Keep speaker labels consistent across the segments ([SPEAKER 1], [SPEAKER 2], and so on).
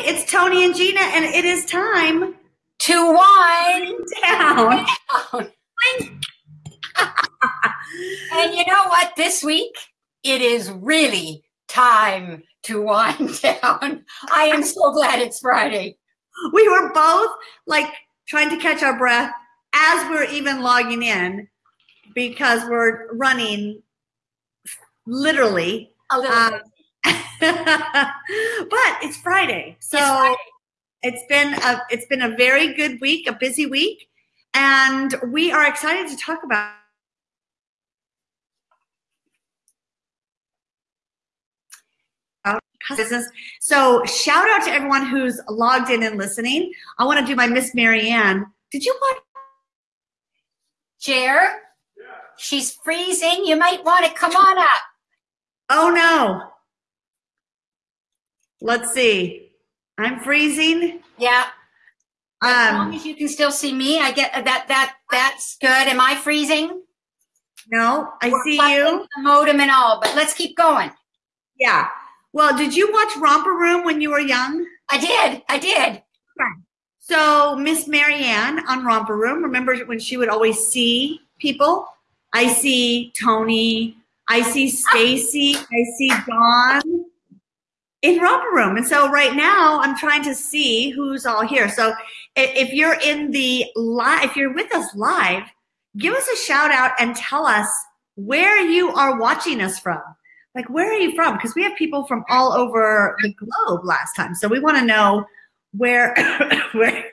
[SPEAKER 1] it's Tony and Gina, and it is time
[SPEAKER 2] to wind
[SPEAKER 1] down.
[SPEAKER 2] and you know what? This week, it is really time to wind down. I am so glad it's Friday.
[SPEAKER 1] We were both like trying to catch our breath as we're even logging in because we're running literally
[SPEAKER 2] a little um,
[SPEAKER 1] but it's Friday. So it's, Friday. it's been a it's been a very good week, a busy week, and we are excited to talk about business. So shout out to everyone who's logged in and listening. I want to do my Miss Marianne. Did you want
[SPEAKER 2] Chair? She's freezing. You might want to come on up.
[SPEAKER 1] Oh no. Let's see. I'm freezing.
[SPEAKER 2] Yeah. As um, long as you can still see me, I get that. That that's good. Am I freezing?
[SPEAKER 1] No, I We're see you.
[SPEAKER 2] The modem and all, but let's keep going.
[SPEAKER 1] Yeah. Well, did you watch Romper Room when you were young?
[SPEAKER 2] I did. I did.
[SPEAKER 1] Okay. So Miss Marianne on Romper Room, remember when she would always see people? I see Tony. I see Stacy. I see Dawn in romper room. And so right now I'm trying to see who's all here. So if you're in the live, if you're with us live, give us a shout out and tell us where you are watching us from. Like, where are you from? Because we have people from all over the globe last time. So we want to know where, where,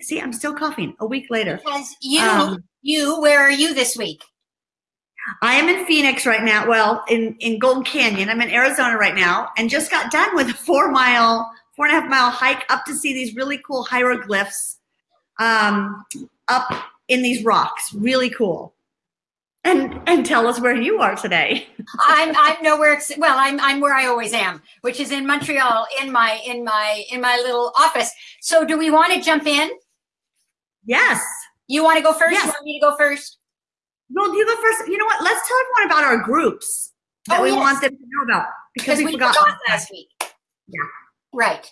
[SPEAKER 1] see, I'm still coughing a week later.
[SPEAKER 2] Because you, um, you, where are you this week?
[SPEAKER 1] I am in Phoenix right now. Well, in, in Golden Canyon. I'm in Arizona right now and just got done with a four mile, four and a half mile hike up to see these really cool hieroglyphs um, up in these rocks. Really cool. And and tell us where you are today.
[SPEAKER 2] I'm I'm nowhere. Well, I'm I'm where I always am, which is in Montreal, in my in my in my little office. So, do we want to jump in?
[SPEAKER 1] Yes.
[SPEAKER 2] You want to go first? Yes. You want me to go first?
[SPEAKER 1] Well, you go first. You know what? Let's tell everyone about our groups that oh, we yes. want them to know about
[SPEAKER 2] because, we, we, forgot, forgot last week.
[SPEAKER 1] Yeah.
[SPEAKER 2] Right.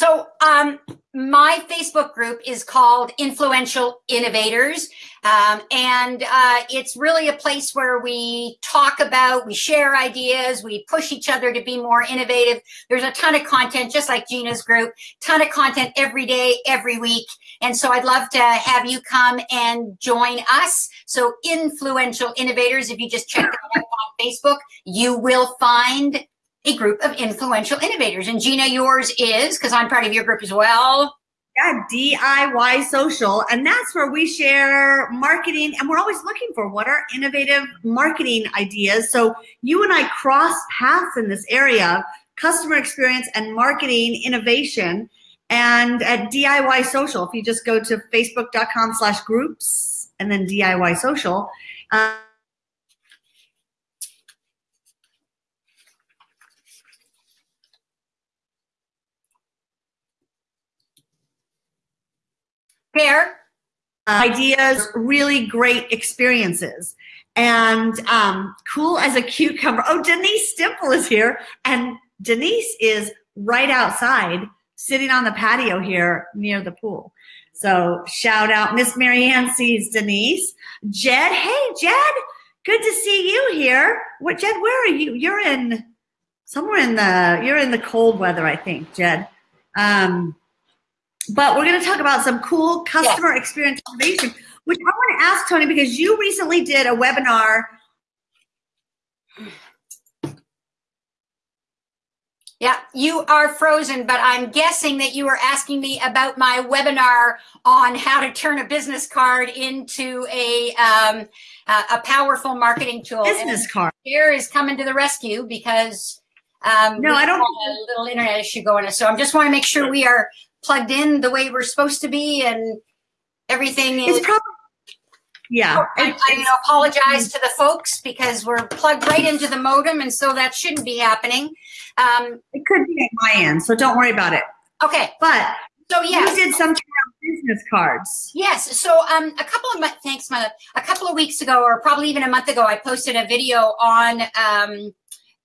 [SPEAKER 2] So um, my Facebook group is called Influential Innovators. Um, and uh, it's really a place where we talk about, we share ideas, we push each other to be more innovative. There's a ton of content, just like Gina's group, ton of content every day, every week. And so I'd love to have you come and join us. So Influential Innovators, if you just check out on Facebook, you will find a group of influential innovators. And Gina, yours is, because I'm part of your group as well.
[SPEAKER 1] Yeah, DIY social. And that's where we share marketing. And we're always looking for what are innovative marketing ideas. So you and I cross paths in this area, customer experience and marketing innovation. And at DIY social, if you just go to facebook.com slash groups and then DIY social, uh,
[SPEAKER 2] Fair.
[SPEAKER 1] ideas, really great experiences. And um, cool as a cucumber. Oh, Denise Stimple is here. And Denise is right outside, sitting on the patio here near the pool. So shout out, Miss Marianne sees Denise. Jed, hey, Jed, good to see you here. What, Jed, where are you? You're in somewhere in the, you're in the cold weather, I think, Jed. Um, but we're going to talk about some cool customer yes. experience innovation, which I want to ask Tony because you recently did a webinar.
[SPEAKER 2] Yeah, you are frozen, but I'm guessing that you were asking me about my webinar on how to turn a business card into a um, a powerful marketing tool.
[SPEAKER 1] Business and card.
[SPEAKER 2] Here is coming to the rescue because um,
[SPEAKER 1] no, I don't.
[SPEAKER 2] A little internet issue going on, so I just want to make sure we are plugged in the way we're supposed to be and everything is
[SPEAKER 1] probably yeah.
[SPEAKER 2] I, I you know, apologize to the folks because we're plugged right into the modem and so that shouldn't be happening. Um,
[SPEAKER 1] it could be at my end so don't worry about it.
[SPEAKER 2] Okay.
[SPEAKER 1] But
[SPEAKER 2] so yeah
[SPEAKER 1] you did some business cards.
[SPEAKER 2] Yes. So um a couple of thanks my a couple of weeks ago or probably even a month ago i posted a video on um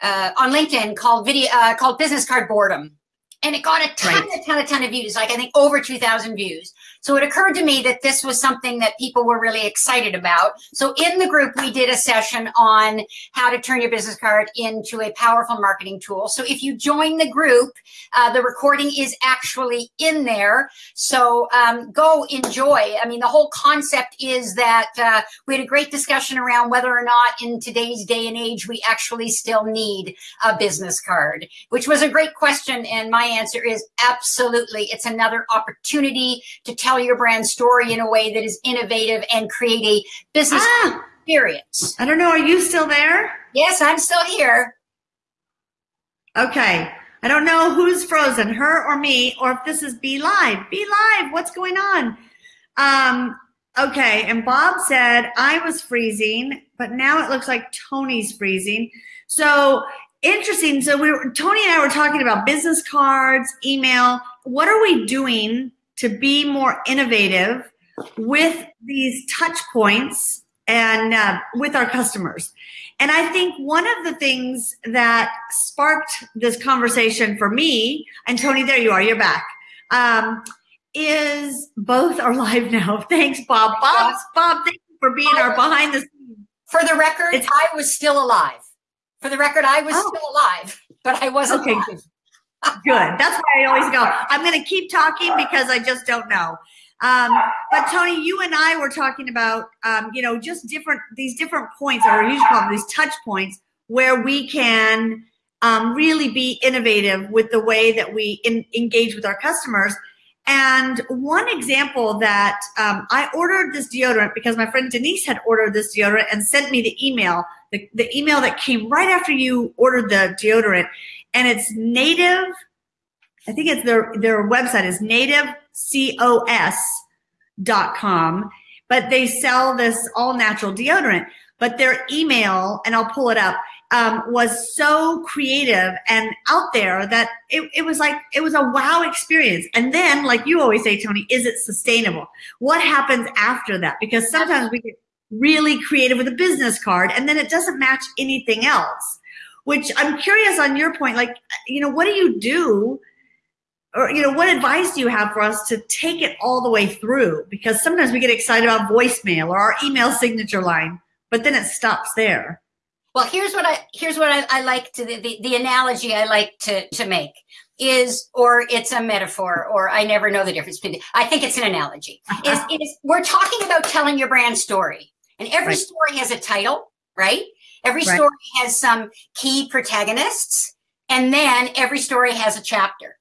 [SPEAKER 2] uh, on linkedin called video uh, called business card boredom and it got a ton,
[SPEAKER 1] Right.
[SPEAKER 2] a ton, a ton of views, like I think over 2,000 views. So it occurred to me that this was something that people were really excited about. So in the group, we did a session on how to turn your business card into a powerful marketing tool. So if you join the group, uh, the recording is actually in there. So um, go enjoy. I mean, the whole concept is that uh, we had a great discussion around whether or not in today's day and age we actually still need a business card, which was a great question. And my answer is absolutely. It's another opportunity to tell your brand story in a way that is innovative and create a business
[SPEAKER 1] Ah,
[SPEAKER 2] experience.
[SPEAKER 1] I don't know. Are you still there?
[SPEAKER 2] Yes, I'm still here.
[SPEAKER 1] Okay. I don't know who's frozen, her or me, or if this is Be Live. Be Live, what's going on? Um, okay, and Bob said I was freezing, but now it looks like Tony's freezing. So interesting. So we were Tony and I were talking about business cards, email. What are we doing to be more innovative with these touch points and uh, with our customers? And I think one of the things that sparked this conversation for me, and Tony, there you are, you're back, um, is both are live now. Thanks, Bob. Bob, Bob, thank you for being our behind the scenes.
[SPEAKER 2] For the record,
[SPEAKER 1] It's-
[SPEAKER 2] I was still alive. For the record, I was
[SPEAKER 1] Oh.
[SPEAKER 2] still alive, but I wasn't
[SPEAKER 1] Okay,
[SPEAKER 2] live.
[SPEAKER 1] good. Good. That's why I always go. I'm going to keep talking because I just don't know. Um, but Tony, you and I were talking about, um, you know, just different these different points, or you should call them these touch points, where we can um, really be innovative with the way that we in, engage with our customers. And one example that um, I ordered this deodorant because my friend Denise had ordered this deodorant and sent me the email, the, the email that came right after you ordered the deodorant. And it's native, I think it's their, their website is nativecos.com, but they sell this all natural deodorant. But their email, and I'll pull it up, um, was so creative and out there that it, it was like it was a wow experience. And then, like you always say, Tony, is it sustainable? What happens after that? Because sometimes we get really creative with a business card and then it doesn't match anything else. Which I'm curious on your point, like, you know, what do you do? Or, you know, what advice do you have for us to take it all the way through? Because sometimes we get excited about voicemail or our email signature line, but then it stops there.
[SPEAKER 2] Well, here's what I here's what I, I like to the, the, the analogy I like to to make is or it's a metaphor or I never know the difference between I think it's an analogy. Uh-huh. Is is we're talking about telling your brand story. And every
[SPEAKER 1] Right.
[SPEAKER 2] story has a title, right? Every
[SPEAKER 1] Right.
[SPEAKER 2] story has some key protagonists and then every story has a chapter.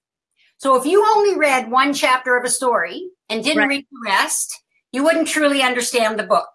[SPEAKER 2] So if you only read one chapter of a story and didn't
[SPEAKER 1] Right.
[SPEAKER 2] read the rest, you wouldn't truly understand the book.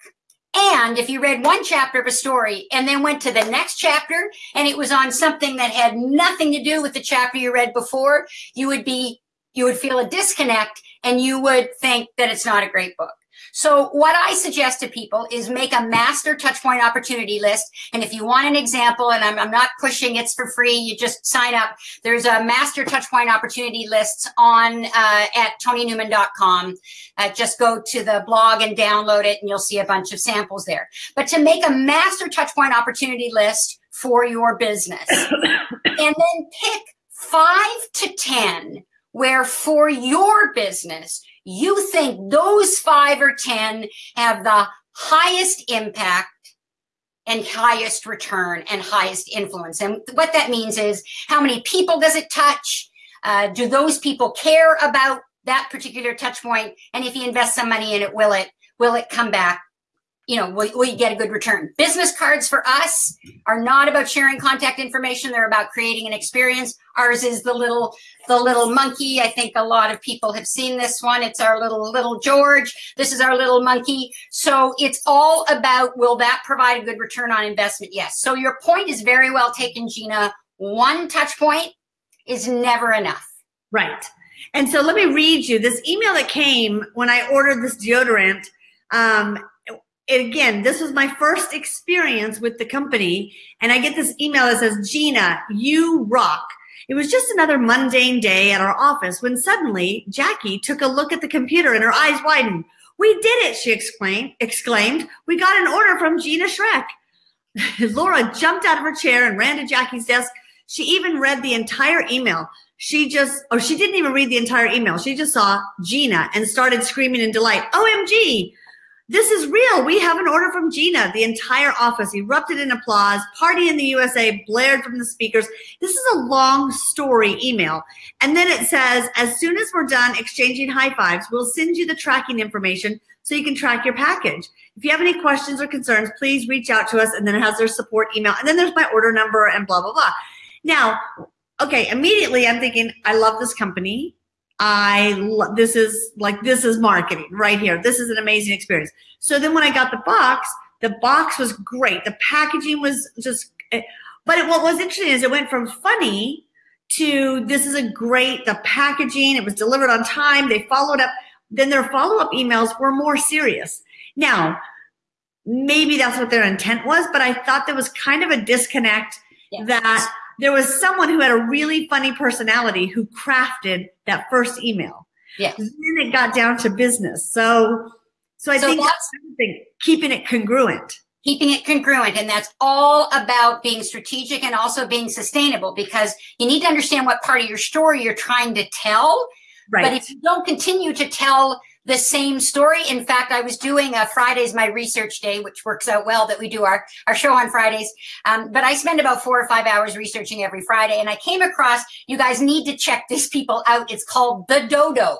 [SPEAKER 2] And if you read one chapter of a story and then went to the next chapter and it was on something that had nothing to do with the chapter you read before, you would be, you would feel a disconnect and you would think that it's not a great book. So what I suggest to people is make a master touchpoint opportunity list. And if you want an example, and I'm, I'm not pushing, it's for free. You just sign up. There's a master touchpoint opportunity lists on uh, at tonynewman.com. Uh, just go to the blog and download it and you'll see a bunch of samples there. But to make a master touchpoint opportunity list for your business and then pick five to 10 where for your business, you think those five or 10 have the highest impact and highest return and highest influence. And what that means is how many people does it touch? Uh, do those people care about that particular touch point? And if you invest some money in it, will it, will it come back? You know, will, will you get a good return? Business cards for us are not about sharing contact information. They're about creating an experience. Ours is the little, the little monkey. I think a lot of people have seen this one. It's our little, little George. This is our little monkey. So it's all about, will that provide a good return on investment? Yes. So your point is very well taken, Gina. One touch point is never enough.
[SPEAKER 1] Right. And so let me read you this email that came when I ordered this deodorant. Um, again, this was my first experience with the company. And I get this email that says, Gina, you rock. It was just another mundane day at our office when suddenly Jackie took a look at the computer and her eyes widened. We did it, she exclaimed. exclaimed. We got an order from Gina Schreck. Laura jumped out of her chair and ran to Jackie's desk. She even read the entire email. She just, or she didn't even read the entire email. She just saw Gina and started screaming in delight. OMG, this is real. We have an order from Gina. The entire office erupted in applause. Party in the USA blared from the speakers. This is a long story email. And then it says, as soon as we're done exchanging high fives, we'll send you the tracking information so you can track your package. If you have any questions or concerns, please reach out to us. And then it has their support email. And then there's my order number and blah, blah, blah. Now, okay, immediately I'm thinking, I love this company. I lo- this is like this is marketing right here. This is an amazing experience. So then when I got the box, the box was great. The packaging was just eh, but it, what was interesting is it went from funny to this is a great the packaging, it was delivered on time, they followed up. Then their follow-up emails were more serious. Now, maybe that's what their intent was, but I thought there was kind of a disconnect yes. that there was someone who had a really funny personality who crafted that first email.
[SPEAKER 2] Yeah.
[SPEAKER 1] Then it got down to business. So, so I so think that's thing, keeping it congruent.
[SPEAKER 2] Keeping it congruent. And that's all about being strategic and also being sustainable because you need to understand what part of your story you're trying to tell. Right. But if you don't continue to tell the same story. In fact, I was doing a Fridays my research day, which works out well that we do our, our show on Fridays. Um, but I spend about four or five hours researching every Friday. And I came across, you guys need to check these people out. It's called The Dodo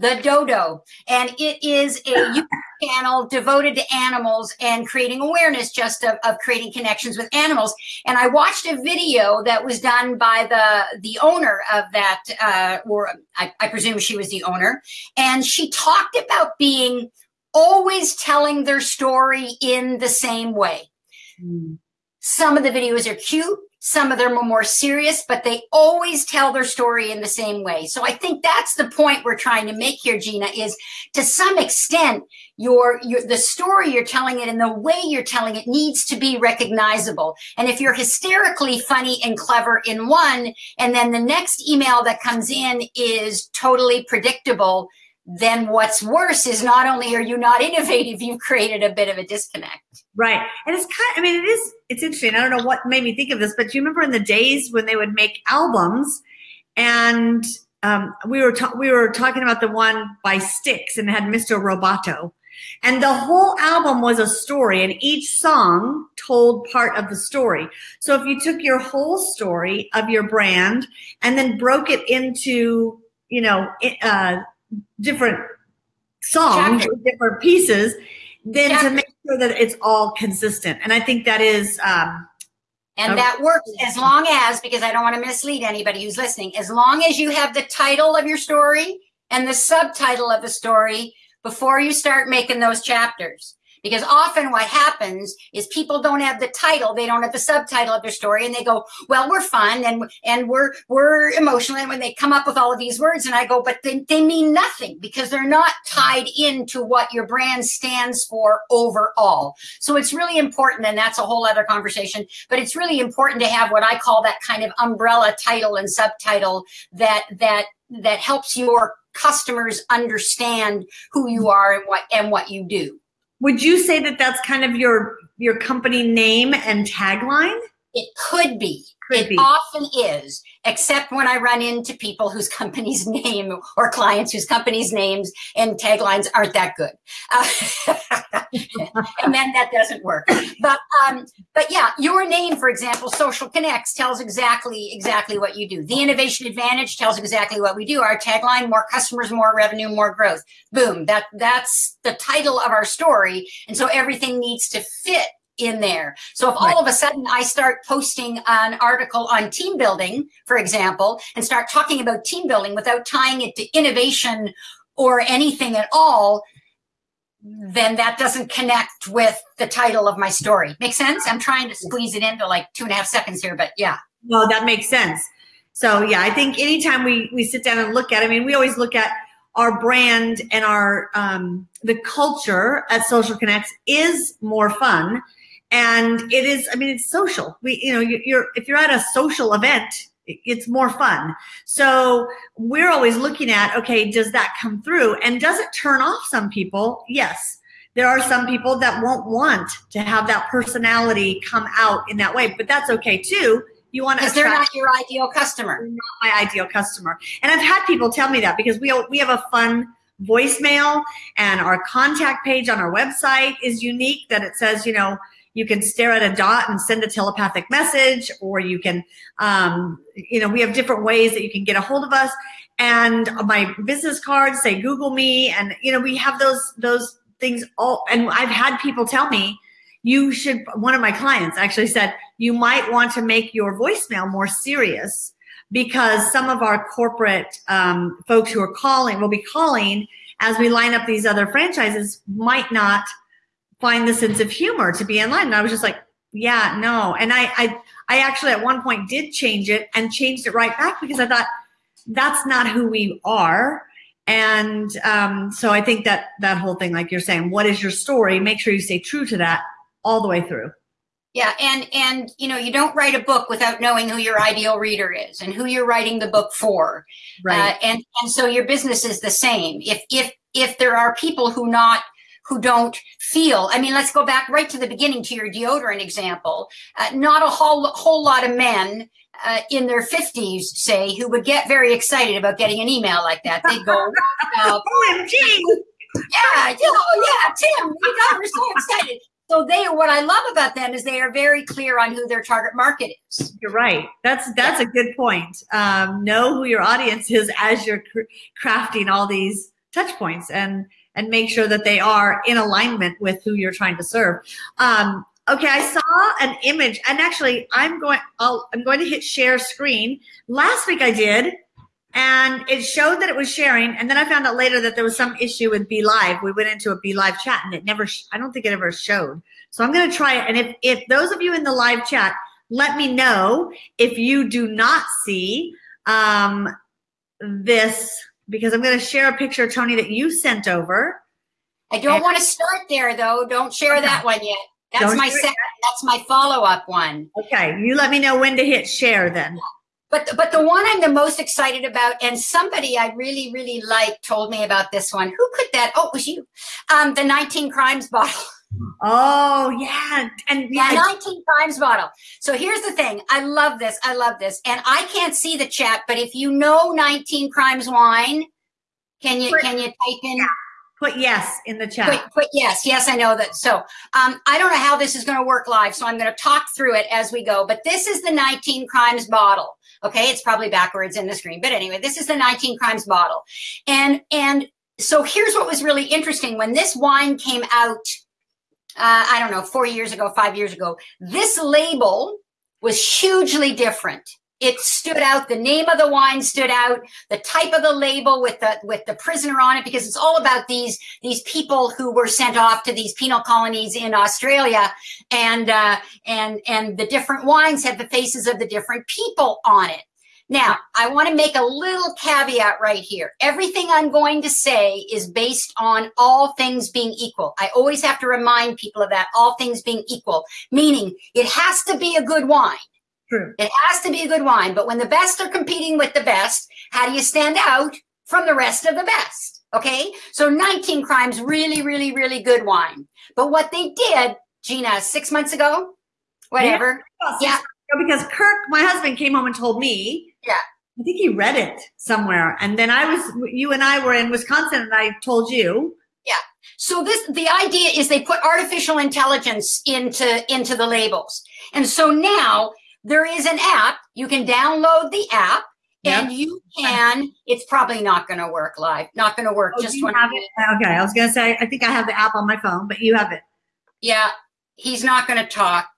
[SPEAKER 2] the dodo and it is a YouTube channel devoted to animals and creating awareness just of, of creating connections with animals. And i watched a video that was done by the the owner of that uh, or I, I presume she was the owner. And she talked about being always telling their story in the same way. Mm. some of the videos are cute some of them are more serious, but they always tell their story in the same way. So I think that's the point we're trying to make here, Gina, is to some extent, your, your, the story you're telling it and the way you're telling it needs to be recognizable. And if you're hysterically funny and clever in one, and then the next email that comes in is totally predictable, then what's worse is not only are you not innovative, you've created a bit of a disconnect.
[SPEAKER 1] Right. And it's kind of, I mean, it is, it's interesting. I don't know what made me think of this, but do you remember in the days when they would make albums and um, we were, we were talking about the one by Styx and it had Mr. Roboto. And the whole album was a story, and each song told part of the story. So if you took your whole story of your brand and then broke it into, you know, uh, different songs, different pieces, then to make sure that it's all consistent. And I think that is. Um,
[SPEAKER 2] and that works as long as, because I don't want to mislead anybody who's listening, as long as you have the title of your story and the subtitle of the story before you start making those chapters. Because often what happens is people don't have the title, they don't have the subtitle of their story, and they go, "Well, we're fun and and we're we're emotional." And when they come up with all of these words, and I go, "But they, they mean nothing because they're not tied into what your brand stands for overall." So it's really important, and that's a whole other conversation. But it's really important to have what I call that kind of umbrella title and subtitle that that that helps your customers understand who you are and what and what you do.
[SPEAKER 1] Would you say that that's kind of your your company name and tagline?
[SPEAKER 2] It could be. Could it be. often is, except when I run into people whose company's name or clients whose company's names and taglines aren't that good, uh, and then that doesn't work. But um, but yeah, your name, for example, Social Connects tells exactly exactly what you do. The Innovation Advantage tells exactly what we do. Our tagline: more customers, more revenue, more growth. Boom. That that's the title of our story, and so everything needs to fit in there. So if right. all of a sudden I start posting an article on team building, for example, and start talking about team building without tying it to innovation or anything at all, then that doesn't connect with the title of my story. Make sense? I'm trying to squeeze it into like two and a half seconds here, but yeah.
[SPEAKER 1] No, that makes sense. So yeah, I think anytime we we sit down and look at, I mean, we always look at our brand and our um, the culture at Social Connects is more fun and it is i mean it's social. We you know you're if you're at a social event it's more fun. So we're always looking at okay does that come through? And does it turn off some people? Yes. There are some people that won't want to have that personality come out in that way but that's okay too. You want to
[SPEAKER 2] because they're not your ideal customer.
[SPEAKER 1] Not my ideal customer. And I've had people tell me that because we we have a fun voicemail and our contact page on our website is unique that it says, you know, you can stare at a dot and send a telepathic message or you can um, you know we have different ways that you can get a hold of us. And my business cards say google me. And you know we have those those things all and i've had people tell me you should one of my clients actually said you might want to make your voicemail more serious because some of our corporate um, folks who are calling will be calling as we line up these other franchises might not find the sense of humor to be in line and i was just like yeah no. And i i i actually at one point did change it and changed it right back because i thought that's not who we are. And um, so i think that that whole thing like you're saying what is your story? Make sure you stay true to that all the way through.
[SPEAKER 2] Yeah and and you know you don't write a book without knowing who your ideal reader is and who you're writing the book for.
[SPEAKER 1] Right.
[SPEAKER 2] Uh, and and so your business is the same. If if if there are people who not who don't feel i mean let's go back right to the beginning to your deodorant example uh, not a whole whole lot of men uh, in their 50s, say, who would get very excited about getting an email like that. They'd go, uh,
[SPEAKER 1] OMG!
[SPEAKER 2] Yeah, you know, yeah, Tim, you know, we're so excited. So they, what I love about them is they are very clear on who their target market is.
[SPEAKER 1] You're right. That's that's yeah. a good point. Um, know who your audience is as you're cr- crafting all these touch points, and and make sure that they are in alignment with who you're trying to serve. Um, Okay, I saw an image, and actually, I'm going. I'll, I'm going to hit share screen. Last week I did, and it showed that it was sharing, and then I found out later that there was some issue with Be Live. We went into a Be Live chat, and it never. I don't think it ever showed. So I'm going to try it. And if if those of you in the live chat, let me know if you do not see um, this because I'm going to share a picture, Tony, that you sent over.
[SPEAKER 2] I don't and, want to start there though. Don't share that one yet. That's Don't my second. That's my follow up one.
[SPEAKER 1] Okay, you let me know when to hit share then.
[SPEAKER 2] But but the one I'm the most excited about, and somebody I really really like told me about this one. Who could that? Oh, it was you. Um, the 19 crimes bottle.
[SPEAKER 1] Oh yeah, and
[SPEAKER 2] yeah, 19 crimes bottle. So here's the thing. I love this. I love this, and I can't see the chat, but if you know 19 crimes wine, can you can you type in?
[SPEAKER 1] Yeah Put yes in the chat.
[SPEAKER 2] Put, put yes. Yes, I know that. So um, I don't know how this is going to work live, so I'm going to talk through it as we go. But this is the 19 crimes bottle. Okay, it's probably backwards in the screen, but anyway, this is the 19 crimes bottle, and and so here's what was really interesting when this wine came out. Uh, I don't know, four years ago, five years ago. This label was hugely different it stood out the name of the wine stood out the type of the label with the with the prisoner on it because it's all about these these people who were sent off to these penal colonies in australia and uh, and and the different wines had the faces of the different people on it now i want to make a little caveat right here everything i'm going to say is based on all things being equal i always have to remind people of that all things being equal meaning it has to be a good wine
[SPEAKER 1] True.
[SPEAKER 2] It has to be a good wine. But when the best are competing with the best, how do you stand out from the rest of the best? Okay. So 19 Crimes, really, really, really good wine. But what they did, Gina, six months ago, whatever.
[SPEAKER 1] Yeah. yeah. Because Kirk, my husband, came home and told me.
[SPEAKER 2] Yeah.
[SPEAKER 1] I think he read it somewhere. And then I was, you and I were in Wisconsin and I told you.
[SPEAKER 2] Yeah. So this, the idea is they put artificial intelligence into, into the labels. And so now there is an app. You can download the app and you can, it's probably not going to work live, not going to work
[SPEAKER 1] oh,
[SPEAKER 2] just
[SPEAKER 1] when have it. Okay. I was going to say, I think I have the app on my phone, but you have it.
[SPEAKER 2] Yeah. He's not going to talk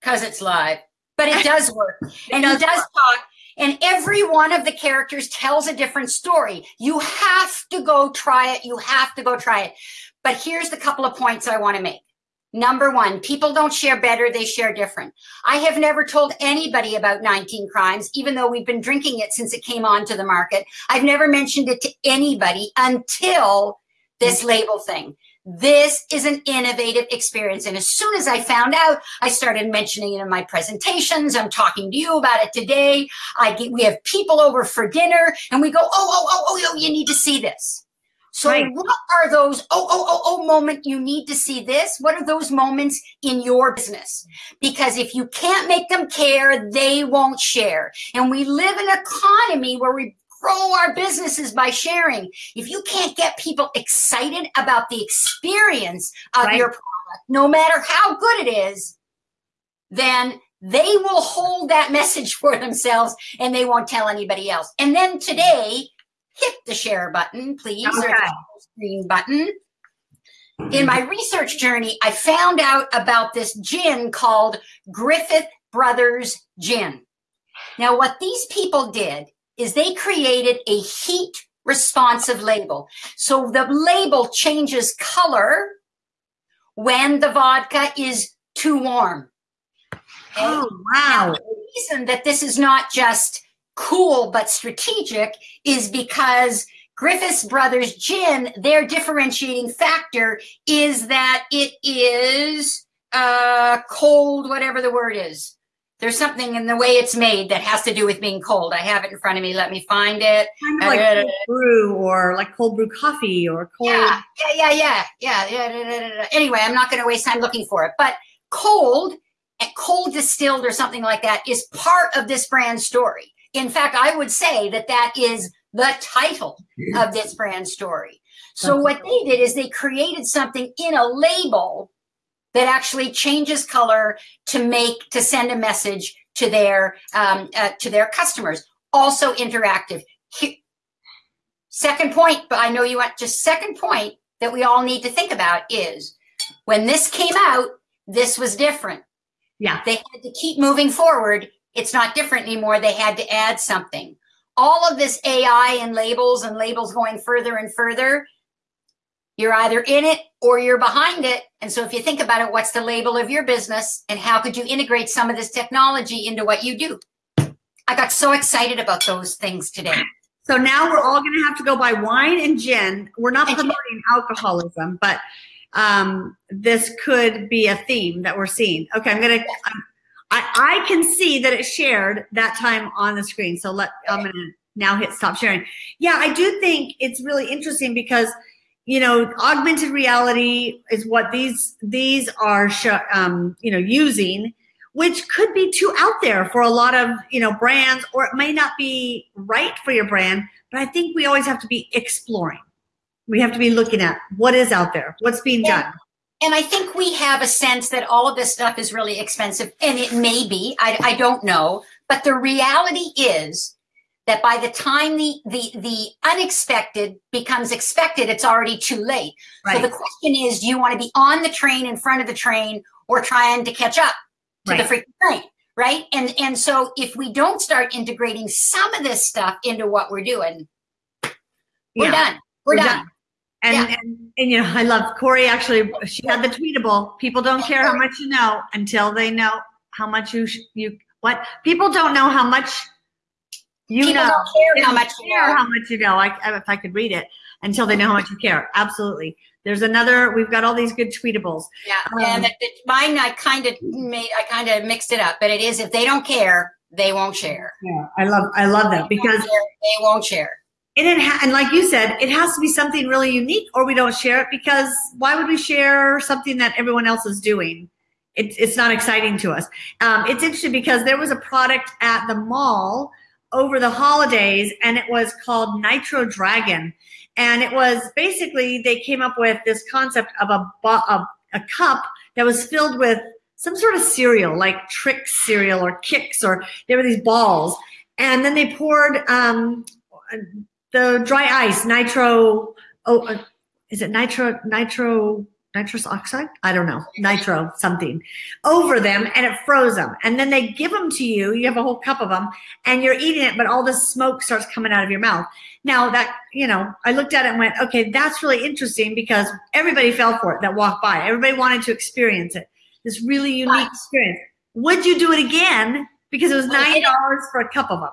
[SPEAKER 2] because it's live, but it does work. and he does talk. And every one of the characters tells a different story. You have to go try it. You have to go try it. But here's the couple of points I want to make. Number one, people don't share better, they share different. I have never told anybody about 19 crimes, even though we've been drinking it since it came onto the market. I've never mentioned it to anybody until this label thing. This is an innovative experience. And as soon as I found out, I started mentioning it in my presentations. I'm talking to you about it today. I get, we have people over for dinner and we go, oh, oh, oh, oh, oh, you need to see this. So
[SPEAKER 1] Right.
[SPEAKER 2] what are those oh oh oh oh moment you need to see this? What are those moments in your business? Because if you can't make them care, they won't share. And we live in an economy where we grow our businesses by sharing. If you can't get people excited about the experience of
[SPEAKER 1] Right.
[SPEAKER 2] your product, no matter how good it is, then they will hold that message for themselves and they won't tell anybody else. And then today, hit the share button, please, or the screen button. In my research journey, I found out about this gin called Griffith Brothers Gin. Now, what these people did is they created a heat responsive label. So the label changes color when the vodka is too warm.
[SPEAKER 1] Oh, wow.
[SPEAKER 2] The reason that this is not just cool but strategic is because Griffiths Brothers Gin, their differentiating factor is that it is uh, cold, whatever the word is. There's something in the way it's made that has to do with being cold. I have it in front of me. Let me find it.
[SPEAKER 1] Kind of like brew or like cold brew coffee or cold.
[SPEAKER 2] Yeah, yeah, yeah, yeah, yeah. Anyway, I'm not going to waste time looking for it. But cold and cold distilled or something like that is part of this brand story. In fact, I would say that that is the title of this brand story. So what they did is they created something in a label that actually changes color to make to send a message to their um, uh, to their customers. Also interactive. He- second point, but I know you want just second point that we all need to think about is when this came out, this was different.
[SPEAKER 1] Yeah.
[SPEAKER 2] They had to keep moving forward. It's not different anymore. They had to add something. All of this AI and labels and labels going further and further, you're either in it or you're behind it. And so if you think about it, what's the label of your business and how could you integrate some of this technology into what you do? I got so excited about those things today.
[SPEAKER 1] So now we're all going to have to go buy wine and gin. We're not
[SPEAKER 2] And gin.
[SPEAKER 1] promoting alcoholism, but um, this could be a theme that we're seeing. Okay, I'm going to. I, I can see that it shared that time on the screen. So let I'm going to now hit stop sharing. Yeah, I do think it's really interesting because you know augmented reality is what these these are um, you know using which could be too out there for a lot of you know brands or it may not be right for your brand but i think we always have to be exploring we have to be looking at what is out there what's being
[SPEAKER 2] Yeah.
[SPEAKER 1] done
[SPEAKER 2] And I think we have a sense that all of this stuff is really expensive, and it may be. I, I don't know, but the reality is that by the time the the the unexpected becomes expected, it's already too late. So the question is, do you want to be on the train in front of the train, or trying to catch up to the
[SPEAKER 1] Right.
[SPEAKER 2] freaking train? Right? And and so if we don't start integrating some of this stuff into what we're doing, we're
[SPEAKER 1] Yeah.
[SPEAKER 2] done. We're,
[SPEAKER 1] We're
[SPEAKER 2] done.
[SPEAKER 1] done. and,
[SPEAKER 2] Yeah.
[SPEAKER 1] and and you know i love corey actually she had the tweetable people don't care how much you know until they know how much you sh- you what people don't know how much you
[SPEAKER 2] People
[SPEAKER 1] know
[SPEAKER 2] don't care how much you
[SPEAKER 1] care
[SPEAKER 2] know.
[SPEAKER 1] how much you know. I, if I could read it until they know how much you care. Absolutely. There's another. We've got all these good tweetables.
[SPEAKER 2] Yeah,
[SPEAKER 1] Um,
[SPEAKER 2] and it, it- mine I kind of made I kind of mixed it up, but it is if they don't care, they won't share.
[SPEAKER 1] Yeah, I love I love that because
[SPEAKER 2] they won't share.
[SPEAKER 1] and it ha- and like you said, it has to be something really unique, or we don't share it because why would we share something that everyone else is doing? It, it's not exciting to us. Um, it's interesting because there was a product at the mall over the holidays, and it was called Nitro Dragon, and it was basically they came up with this concept of a a, a cup that was filled with some sort of cereal, like trick cereal or kicks, or there were these balls, and then they poured um, the dry ice, nitro. Oh, uh, is it nitro? Nitro nitrous oxide? I don't know. Nitro something over them, and it froze them. And then they give them to you. You have a whole cup of them, and you're eating it, but all the smoke starts coming out of your mouth. Now that you know, I looked at it and went, okay, that's really interesting because everybody fell for it that walked by. Everybody wanted to experience it. This really unique experience. Would you do it again? Because it was nine dollars for a cup of them.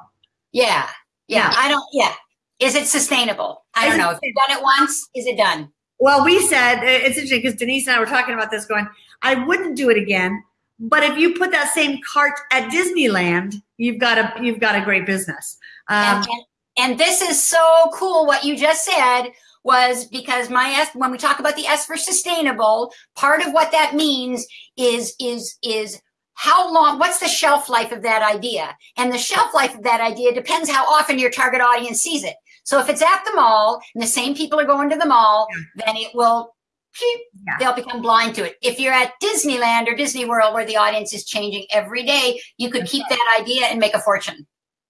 [SPEAKER 2] Yeah, yeah.
[SPEAKER 1] Yeah.
[SPEAKER 2] I don't. Yeah. Is it sustainable? I
[SPEAKER 1] Is
[SPEAKER 2] don't know. If you've done it once, is it done?
[SPEAKER 1] Well, we said it's interesting because Denise and I were talking about this, going, I wouldn't do it again. But if you put that same cart at Disneyland, you've got a you've got a great business. Um,
[SPEAKER 2] and, and, And this is so cool what you just said was because my S when we talk about the S for sustainable, part of what that means is is is how long what's the shelf life of that idea? And the shelf life of that idea depends how often your target audience sees it. So if it's at the mall and the same people are going to the mall, yeah. then it will yeah. they'll become blind to it. If you're at Disneyland or Disney World where the audience is changing every day, you could keep that idea and make a fortune.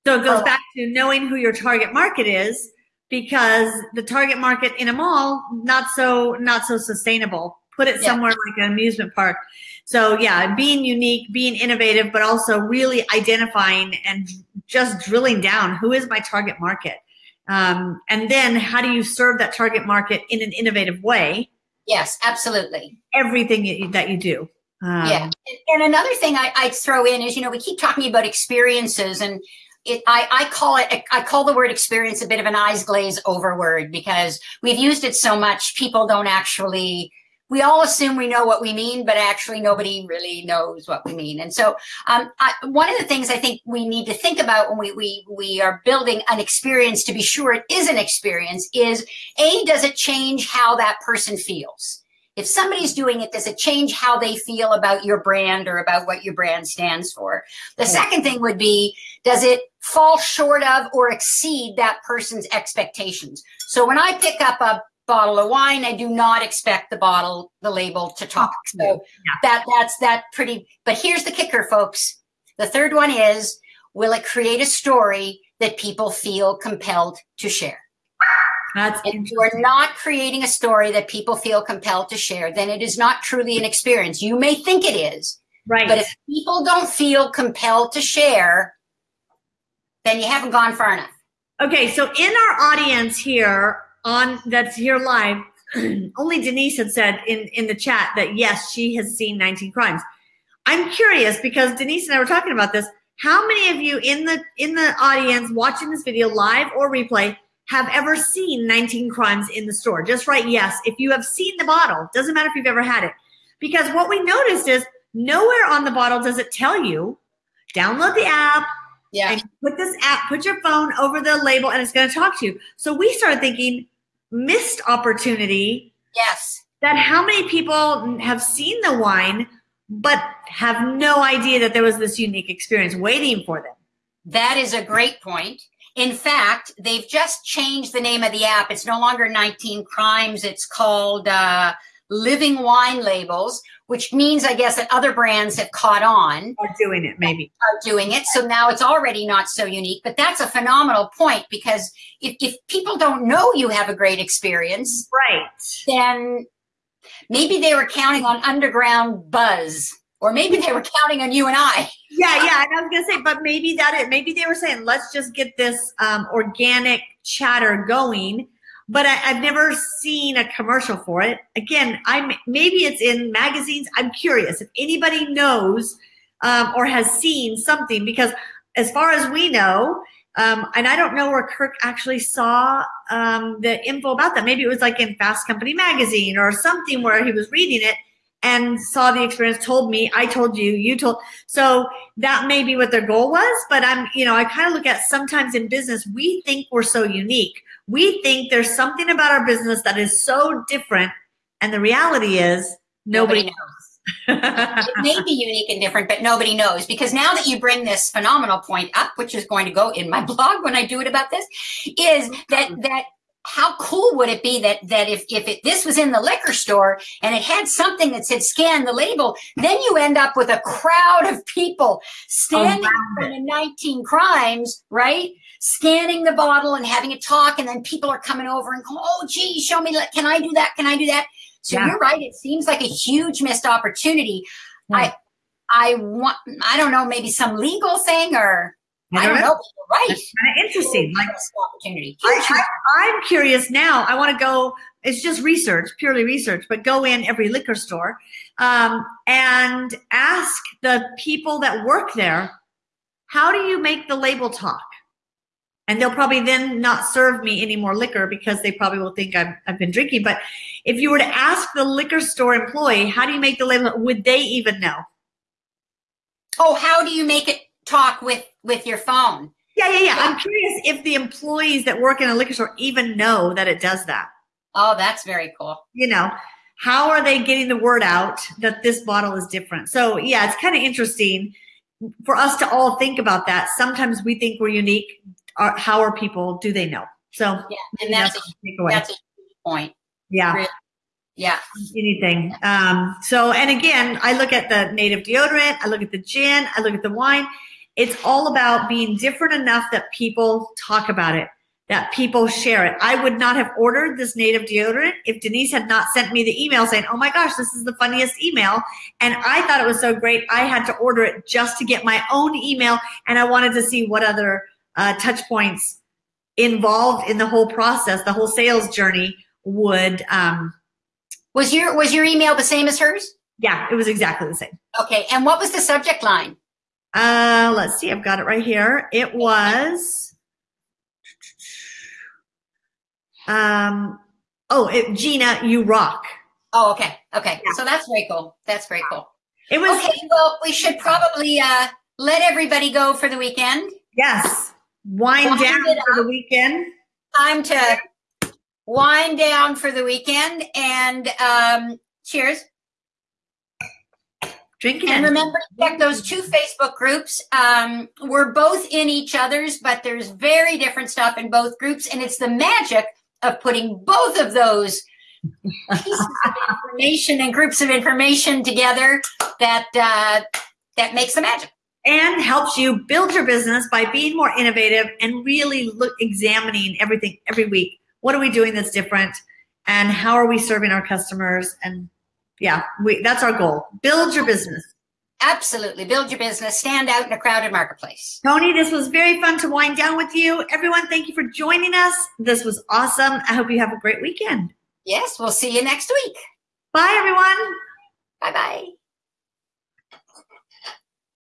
[SPEAKER 1] So it goes back to knowing who your target market is because the target market in a mall not so not so sustainable. Put it somewhere yeah. like an amusement park. So yeah, being unique, being innovative, but also really identifying and just drilling down who is my target market. Um, and then how do you serve that target market in an innovative way?
[SPEAKER 2] Yes, absolutely.
[SPEAKER 1] Everything that you do.
[SPEAKER 2] Um, yeah. And another thing I, I'd throw in is, you know, we keep talking about experiences and it, I, I call it, I call the word experience a bit of an eyes glaze over word because we've used it so much, people don't actually, we all assume we know what we mean, but actually nobody really knows what we mean. And so, um, I, one of the things I think we need to think about when we, we, we are building an experience to be sure it is an experience is A, does it change how that person feels? If somebody's doing it, does it change how they feel about your brand or about what your brand stands for? The second thing would be, does it fall short of or exceed that person's expectations? So when I pick up a bottle of wine, I do not expect the bottle, the label to talk. Oh, so yeah. that that's that pretty. But here's the kicker, folks. The third one is, will it create a story that people feel compelled to share?
[SPEAKER 1] That's
[SPEAKER 2] if you are not creating a story that people feel compelled to share, then it is not truly an experience. You may think it is,
[SPEAKER 1] right?
[SPEAKER 2] But if people don't feel compelled to share, then you haven't gone far enough.
[SPEAKER 1] Okay, so in our audience here on that's here live, only Denise had said in in the chat that yes, she has seen 19 crimes. I'm curious because Denise and I were talking about this. How many of you in the in the audience watching this video live or replay have ever seen 19 crimes in the store? Just write yes if you have seen the bottle. Doesn't matter if you've ever had it. Because what we noticed is nowhere on the bottle does it tell you download the app,
[SPEAKER 2] yeah.
[SPEAKER 1] And put this app, put your phone over the label and it's going to talk to you. So we started thinking missed opportunity.
[SPEAKER 2] Yes.
[SPEAKER 1] That how many people have seen the wine, but have no idea that there was this unique experience waiting for them.
[SPEAKER 2] That is a great point. In fact, they've just changed the name of the app. It's no longer 19 Crimes. It's called uh, Living Wine Labels, which means, I guess, that other brands have caught on.
[SPEAKER 1] Are doing it, maybe.
[SPEAKER 2] Are doing it. So now it's already not so unique. But that's a phenomenal point because if, if people don't know you have a great experience,
[SPEAKER 1] right,
[SPEAKER 2] then maybe they were counting on underground buzz, or maybe they were counting on you and I.
[SPEAKER 1] Yeah, yeah. And I was gonna say, but maybe that it. Maybe they were saying, let's just get this um, organic chatter going but I, have never seen a commercial for it. Again, I'm maybe it's in magazines. I'm curious if anybody knows um, or has seen something because as far as we know, um, and I don't know where Kirk actually saw um, the info about that. Maybe it was like in Fast Company magazine or something where he was reading it and saw the experience, told me, I told you, you told. So that may be what their goal was. But I'm, you know, I kind of look at sometimes in business, we think we're so unique we think there's something about our business that is so different. And the reality is nobody, nobody knows.
[SPEAKER 2] it may be unique and different, but nobody knows because now that you bring this phenomenal point up, which is going to go in my blog when I do it about this, is that mm-hmm. that how cool would it be that that if if it, this was in the liquor store and it had something that said scan the label, then you end up with a crowd of people standing in front of 19 crimes, right? Scanning the bottle and having a talk, and then people are coming over and go, "Oh, gee, show me! Can I do that? Can I do that?" So yeah. you're right. It seems like a huge missed opportunity. Hmm. I I want I don't know maybe some legal thing or I don't, know. Right. That's
[SPEAKER 1] kind of interesting. Like opportunity. I, am curious now. I want to go. It's just research, purely research, but go in every liquor store um, and ask the people that work there, how do you make the label talk? And they'll probably then not serve me any more liquor because they probably will think I've, I've been drinking. But if you were to ask the liquor store employee, how do you make the label, would they even know?
[SPEAKER 2] Oh, how do you make it talk with with your phone.
[SPEAKER 1] Yeah, yeah, yeah. I'm curious if the employees that work in a liquor store even know that it does that.
[SPEAKER 2] Oh, that's very cool.
[SPEAKER 1] You know, how are they getting the word out that this bottle is different? So, yeah, it's kind of interesting for us to all think about that. Sometimes we think we're unique. How are people? Do they know? So,
[SPEAKER 2] yeah, and that's, that's a, takeaway. That's a point.
[SPEAKER 1] Yeah. Really.
[SPEAKER 2] Yeah.
[SPEAKER 1] Anything. Um, so, and again, I look at the native deodorant, I look at the gin, I look at the wine. It's all about being different enough that people talk about it, that people share it. I would not have ordered this native deodorant if Denise had not sent me the email saying, Oh my gosh, this is the funniest email. And I thought it was so great. I had to order it just to get my own email. And I wanted to see what other uh, touch points involved in the whole process, the whole sales journey would. Um,
[SPEAKER 2] was your was your email the same as hers?
[SPEAKER 1] Yeah, it was exactly the same.
[SPEAKER 2] Okay, and what was the subject line?
[SPEAKER 1] Uh, let's see, I've got it right here. It was, um, oh, it, Gina, you rock.
[SPEAKER 2] Oh, okay, okay. Yeah. So that's very cool. That's very cool.
[SPEAKER 1] It was
[SPEAKER 2] okay. Well, we should probably uh, let everybody go for the weekend.
[SPEAKER 1] Yes, wind, wind down for the weekend.
[SPEAKER 2] Time to wind down for the weekend and um, cheers.
[SPEAKER 1] Drinking.
[SPEAKER 2] And remember to check those two Facebook groups. Um, we're both in each other's, but there's very different stuff in both groups. And it's the magic of putting both of those pieces of information and groups of information together that uh, that makes the magic
[SPEAKER 1] and helps you build your business by being more innovative and really look examining everything every week what are we doing that's different and how are we serving our customers and yeah we that's our goal. Build your business.
[SPEAKER 2] Absolutely. Build your business. Stand out in a crowded marketplace.
[SPEAKER 1] Tony this was very fun to wind down with you. Everyone thank you for joining us. This was awesome. I hope you have a great weekend.
[SPEAKER 2] Yes we'll see you next week.
[SPEAKER 1] Bye everyone.
[SPEAKER 2] Bye bye